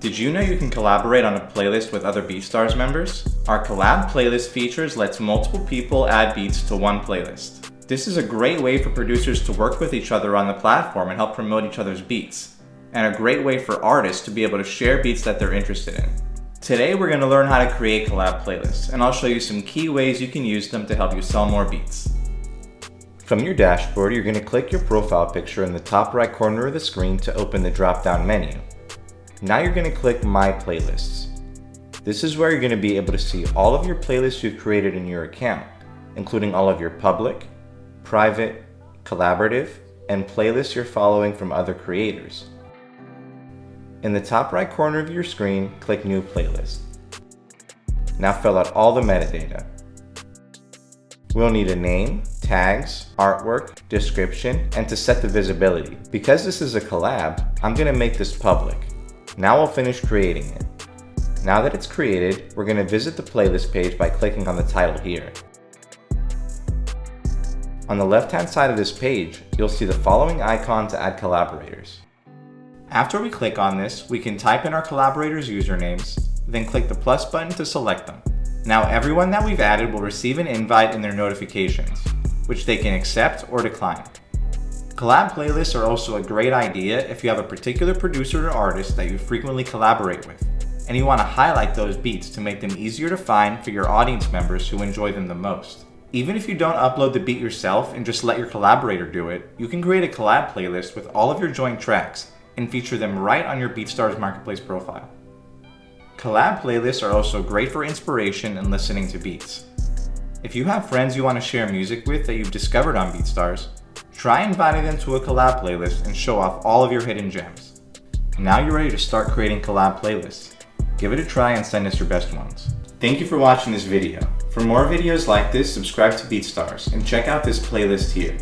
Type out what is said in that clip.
Did you know you can collaborate on a playlist with other BeatStars members? Our collab playlist features lets multiple people add beats to one playlist. This is a great way for producers to work with each other on the platform and help promote each other's beats, and a great way for artists to be able to share beats that they're interested in. Today we're going to learn how to create collab playlists, and I'll show you some key ways you can use them to help you sell more beats. From your dashboard, you're going to click your profile picture in the top right corner of the screen to open the drop-down menu. Now you're going to click My Playlists. This is where you're going to be able to see all of your playlists you've created in your account, including all of your public, private, collaborative, and playlists you're following from other creators. In the top right corner of your screen, click New Playlist. Now fill out all the metadata. We'll need a name, tags, artwork, description, and to set the visibility. Because this is a collab, I'm going to make this public. Now we'll finish creating it. Now that it's created, we're going to visit the playlist page by clicking on the title here. On the left-hand side of this page, you'll see the following icon to add collaborators. After we click on this, we can type in our collaborators' usernames, then click the plus button to select them. Now everyone that we've added will receive an invite in their notifications, which they can accept or decline. Collab playlists are also a great idea if you have a particular producer or artist that you frequently collaborate with, and you want to highlight those beats to make them easier to find for your audience members who enjoy them the most. Even if you don't upload the beat yourself and just let your collaborator do it, you can create a collab playlist with all of your joint tracks and feature them right on your BeatStars Marketplace profile. Collab playlists are also great for inspiration and listening to beats. If you have friends you want to share music with that you've discovered on BeatStars, Try inviting them to a collab playlist and show off all of your hidden gems. Now you're ready to start creating collab playlists. Give it a try and send us your best ones. Thank you for watching this video. For more videos like this, subscribe to BeatStars and check out this playlist here.